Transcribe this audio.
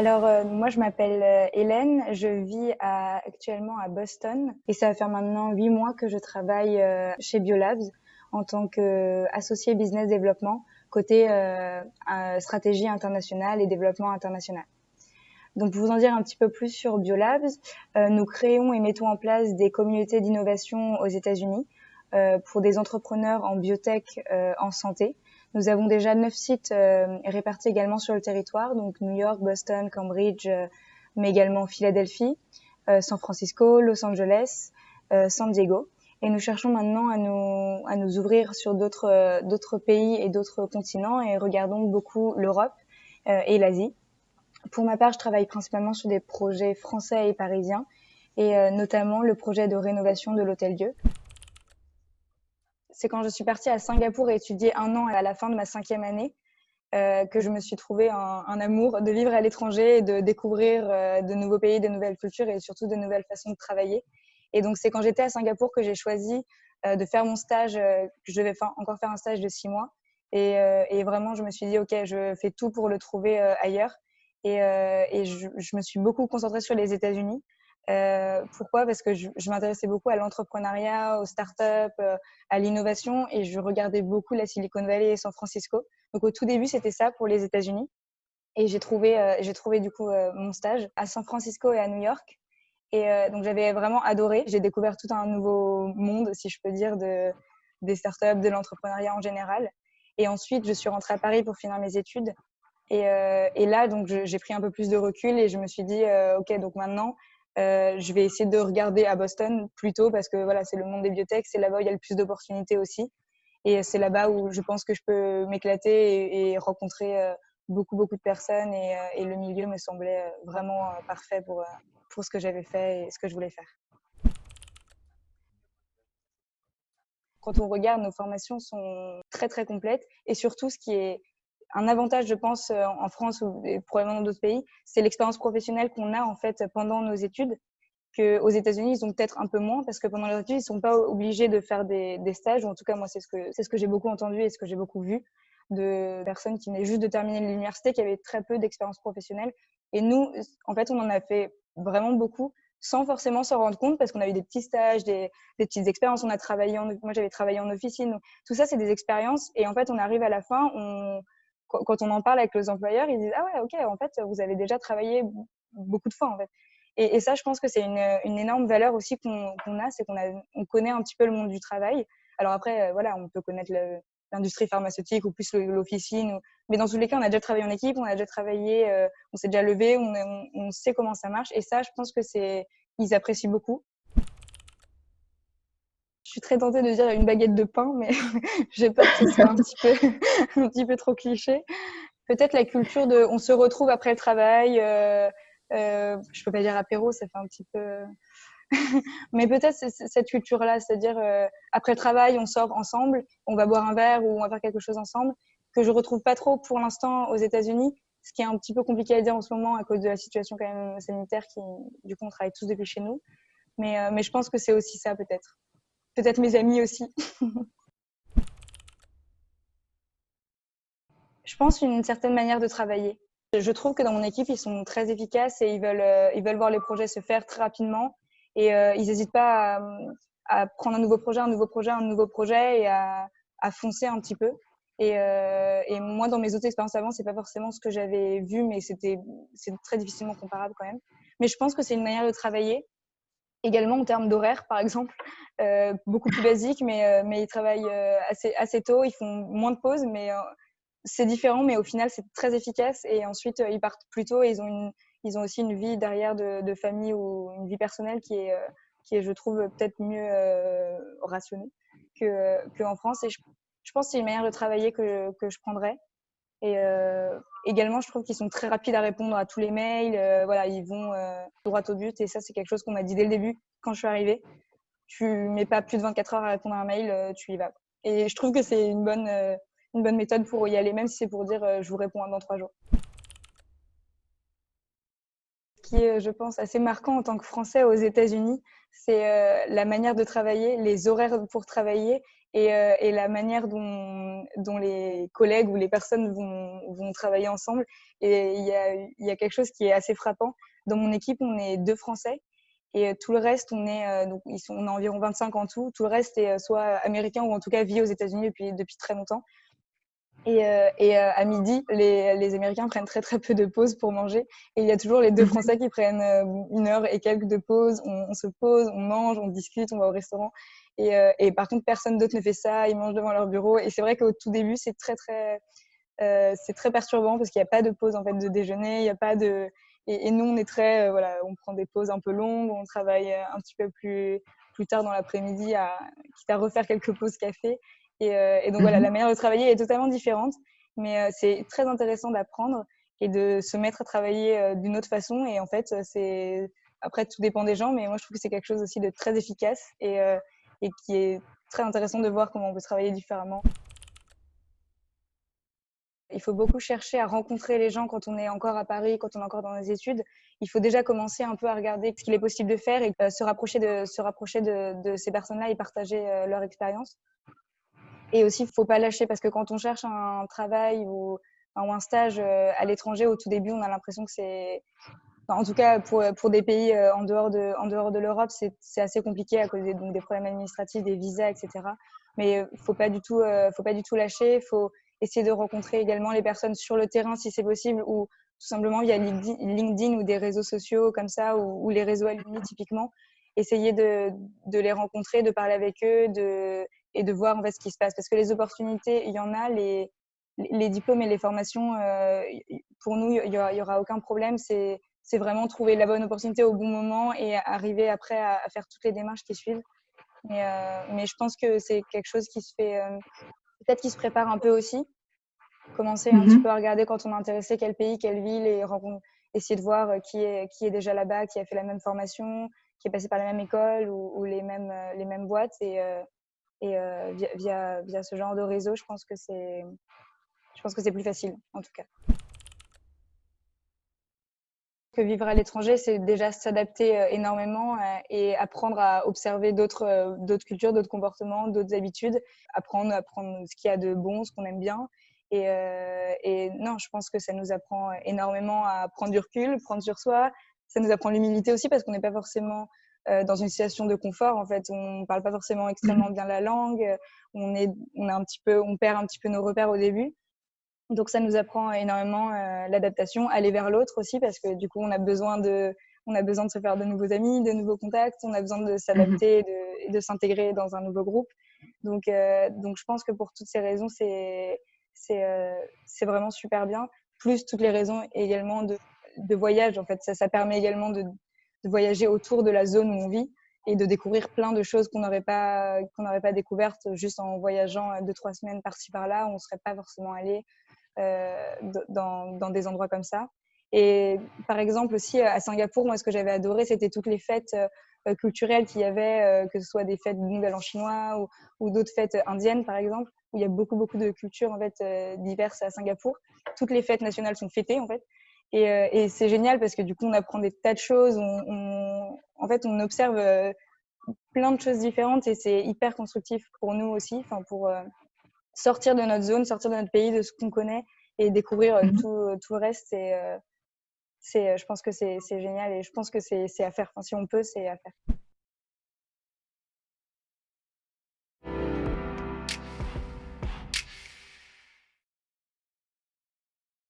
Alors, euh, moi, je m'appelle euh, Hélène, je vis actuellement à Boston et ça va faire maintenant huit mois que je travaille euh, chez Biolabs en tant qu'associé business développement côté stratégie internationale et développement international. Donc, pour vous en dire un petit peu plus sur Biolabs, nous créons et mettons en place des communautés d'innovation aux États-Unis pour des entrepreneurs en biotech en santé. Nous avons déjà neuf sites euh, répartis également sur le territoire, donc New York, Boston, Cambridge, euh, mais également Philadelphie, euh, San Francisco, Los Angeles, San Diego. Et nous cherchons maintenant à nous, à nous ouvrir sur d'autres d'autres pays et d'autres continents et regardons beaucoup l'Europe et l'Asie. Pour ma part, je travaille principalement sur des projets français et parisiens et notamment le projet de rénovation de l'Hôtel Dieu c'est quand je suis partie à Singapour et étudier un an à la fin de ma cinquième année euh, que je me suis trouvé un, amour de vivre à l'étranger et de découvrir euh, de nouveaux pays, de nouvelles cultures et surtout de nouvelles façons de travailler. Et donc c'est quand j'étais à Singapour que j'ai choisi euh, de faire mon stage, que je devais encore faire un stage de six mois. Et, vraiment, je me suis dit, OK, je fais tout pour le trouver ailleurs. Et, et je, je, me suis beaucoup concentrée sur les États-Unis euh, pourquoi? Parce que je, m'intéressais beaucoup à l'entrepreneuriat, aux startups, euh, à l'innovation et je regardais beaucoup la Silicon Valley et San Francisco. Donc au tout début, c'était ça pour les États-Unis. Et j'ai trouvé, euh, trouvé du coup mon stage à San Francisco et à New York. Et donc j'avais vraiment adoré. J'ai découvert tout un nouveau monde, si je peux dire, de, des startups, de l'entrepreneuriat en général. Et ensuite, je suis rentrée à Paris pour finir mes études. Et, et là, donc, j'ai pris un peu plus de recul et je me suis dit, OK, donc maintenant, euh, je vais essayer de regarder à Boston plutôt parce que voilà, c'est le monde des biotech, c'est là-bas où il y a le plus d'opportunités aussi. Et c'est là-bas où je pense que je peux m'éclater et, rencontrer euh, beaucoup, beaucoup de personnes. Et, euh, et le milieu me semblait vraiment parfait pour, pour ce que j'avais fait et ce que je voulais faire. Quand on regarde, nos formations sont très, très complètes. Et surtout, ce qui est un avantage, je pense, euh, en France ou probablement dans d'autres pays, c'est l'expérience professionnelle qu'on a en fait pendant nos études. Que aux États-Unis, ils ont peut-être un peu moins parce que pendant leurs études, ils sont pas obligés de faire des, stages. Ou en tout cas, moi, c'est ce que c'est ce que j'ai beaucoup entendu et ce que j'ai beaucoup vu de personnes qui venaient juste de terminer l'université, qui avaient très peu d'expérience professionnelle. Et nous, en fait, on en a fait vraiment beaucoup sans forcément s'en rendre compte parce qu'on a eu des petits stages, des, petites expériences. On a travaillé en, moi, j'avais travaillé en officine. Tout ça, c'est des expériences. Et en fait, on arrive à la fin, quand on en parle avec les employeurs, ils disent ah ouais ok en fait vous avez déjà travaillé beaucoup de fois en fait. Et, ça je pense que c'est une, énorme valeur aussi qu'on a, c'est qu'on on connaît un petit peu le monde du travail. Alors après euh, voilà on peut connaître l'industrie pharmaceutique ou plus l'officine, mais dans tous les cas on a déjà travaillé en équipe, on a déjà travaillé, euh, on s'est déjà levé, on, sait comment ça marche. Et ça je pense que c'est ils apprécient beaucoup. Je suis très tentée de dire une baguette de pain, mais j'ai peur que ce soit un petit peu, trop cliché. Peut-être la culture de on se retrouve après le travail. Euh, euh, je peux pas dire apéro, ça fait un petit peu. mais peut-être cette culture-là, c'est-à-dire euh, après le travail, on sort ensemble, on va boire un verre ou on va faire quelque chose ensemble, que je retrouve pas trop pour l'instant aux États-Unis, ce qui est un petit peu compliqué à dire en ce moment à cause de la situation quand même sanitaire qui, du coup, on travaille tous depuis chez nous. Mais, euh, mais je pense que c'est aussi ça peut-être peut-être mes amis aussi. je pense une certaine manière de travailler. Je trouve que dans mon équipe, ils sont très efficaces et ils veulent, euh, ils veulent voir les projets se faire très rapidement et euh, ils n'hésitent pas à, prendre un nouveau projet, un nouveau projet, un nouveau projet et à, foncer un petit peu. Et, euh, et, moi, dans mes autres expériences avant, c'est pas forcément ce que j'avais vu, mais c'était c'est très difficilement comparable quand même. Mais je pense que c'est une manière de travailler également en termes d'horaire, par exemple, euh, beaucoup plus basique, mais, euh, mais ils travaillent euh, assez, assez tôt, ils font moins de pauses, mais c'est différent, mais au final, c'est très efficace. Et ensuite, ils partent plus tôt et ils ont, une, ils ont aussi une vie derrière de, de famille ou une vie personnelle qui est, qui est je trouve, peut-être mieux rationnée qu'en France. Et je, je pense que c'est une manière de travailler que, que je prendrais. Et euh, également, je trouve qu'ils sont très rapides à répondre à tous les mails. Euh, voilà, ils vont euh, droit au but. Et ça, c'est quelque chose qu'on m'a dit dès le début quand je suis arrivée. Tu mets pas plus de 24 heures à répondre à un mail, tu y vas. Et je trouve que c'est une bonne, une bonne méthode pour y aller, même si c'est pour dire je vous réponds dans trois jours. Ce qui est, je pense, assez marquant en tant que Français aux États-Unis, c'est la manière de travailler, les horaires pour travailler et, et la manière dont, dont, les collègues ou les personnes vont, vont travailler ensemble. Et il y, a, il y a quelque chose qui est assez frappant. Dans mon équipe, on est deux Français et tout le reste, on est donc ils sont on a environ 25 en tout. Tout le reste est soit américain ou en tout cas vit aux États-Unis depuis depuis très longtemps. Et, euh, et euh, à midi, les, les, Américains prennent très très peu de pauses pour manger. Et il y a toujours les deux. Français qui prennent euh, une heure et quelques de pause. On, on, se pose, on mange, on discute, on va au restaurant. Et, et par contre, personne d'autre ne fait ça. Ils mangent devant leur bureau. Et c'est vrai qu'au tout début, c'est très très euh, c'est très perturbant parce qu'il n'y a pas de pause en fait de déjeuner. Il n'y a pas de et, et, nous, on est très voilà, on prend des pauses un peu longues. On travaille un petit peu plus plus tard dans l'après-midi, à, quitte à refaire quelques pauses café. Et, euh, et donc voilà, mhm. la manière de travailler est totalement différente, mais euh, c'est très intéressant d'apprendre et de se mettre à travailler euh, d'une autre façon. Et en fait, c'est après tout dépend des gens, mais moi je trouve que c'est quelque chose aussi de très efficace et, et qui est très intéressant de voir comment on peut travailler différemment. Il faut beaucoup chercher à rencontrer les gens quand on est encore à Paris, quand on est encore dans les études. Il faut déjà commencer un peu à regarder ce qu'il est possible de faire et se rapprocher de, se rapprocher de, ces personnes-là et partager leur expérience. Et aussi, il ne faut pas lâcher parce que quand on cherche un travail ou, ou un stage euh, à l'étranger, au tout début, on a l'impression que c'est. En tout cas, pour, pour des pays euh, en dehors de, en dehors de l'Europe, c'est assez compliqué à cause des, donc des problèmes administratifs, des visas, etc. Mais il ne faut, pas du tout, euh, faut pas du tout lâcher. Il faut essayer de rencontrer également les personnes sur le terrain si c'est possible ou tout simplement via LinkedIn ou des réseaux sociaux comme ça ou, les réseaux alumni typiquement. Essayer de, de les rencontrer, de parler avec eux, de et de voir en fait ce qui se passe. Parce que les opportunités, il y en a, les, les diplômes et les formations, euh, pour nous, il n'y aura, aura, aucun problème. C'est vraiment trouver la bonne opportunité au bon moment et arriver après à, faire toutes les démarches qui suivent. Mais, euh, mais je pense que c'est quelque chose qui se fait, euh, peut-être qui se prépare un peu aussi. Commencer un petit peu à regarder quand on est intéressé quel pays, quelle ville et essayer de voir qui est, qui est déjà là-bas, qui a fait la même formation, qui est passé par la même école ou, ou les, mêmes, les mêmes boîtes. Et, et euh, via, via, via, ce genre de réseau, je pense que c'est, je pense que c'est plus facile, en tout cas. Que vivre à l'étranger, c'est déjà s'adapter euh, énormément euh, et apprendre à observer d'autres, d'autres cultures, d'autres comportements, d'autres habitudes, apprendre, apprendre ce qu'il y a de bon, ce qu'on aime bien. Et, et, non, je pense que ça nous apprend énormément à prendre du recul, prendre sur soi. Ça nous apprend l'humilité aussi parce qu'on n'est pas forcément euh, dans une situation de confort. En fait, on parle pas forcément extrêmement bien la langue. On est, on a un petit peu, on perd un petit peu nos repères au début. Donc ça nous apprend énormément euh, l'adaptation, aller vers l'autre aussi parce que du coup on a besoin de, on a besoin de se faire de nouveaux amis, de nouveaux contacts, on a besoin de s'adapter et de, de s'intégrer dans un nouveau groupe. Donc, euh, donc je pense que pour toutes ces raisons, c'est c'est euh, vraiment super bien. Plus toutes les raisons également de, de voyage. En fait, ça, ça permet également de, de voyager autour de la zone où on vit et de découvrir plein de choses qu'on n'aurait pas qu'on n'aurait pas découvertes juste en voyageant euh, deux trois semaines par-ci par-là on serait pas forcément allé euh, dans, dans, des endroits comme ça et par exemple aussi à Singapour moi ce que j'avais adoré c'était toutes les fêtes euh, culturelles qu'il y avait euh, que ce soit des fêtes de Nouvel An chinois ou, d'autres fêtes indiennes par exemple où il y a beaucoup beaucoup de cultures en fait euh, diverses à Singapour toutes les fêtes nationales sont fêtées en fait et, euh, c'est génial parce que du coup, on apprend des tas de choses. On, en fait, on observe euh, plein de choses différentes et c'est hyper constructif pour nous aussi, enfin pour euh, sortir de notre zone, sortir de notre pays, de ce qu'on connaît et découvrir mm -hmm. tout, tout, le reste. C'est, c'est, je pense que c'est génial et je pense que c'est à faire. Enfin, si on peut, c'est à faire.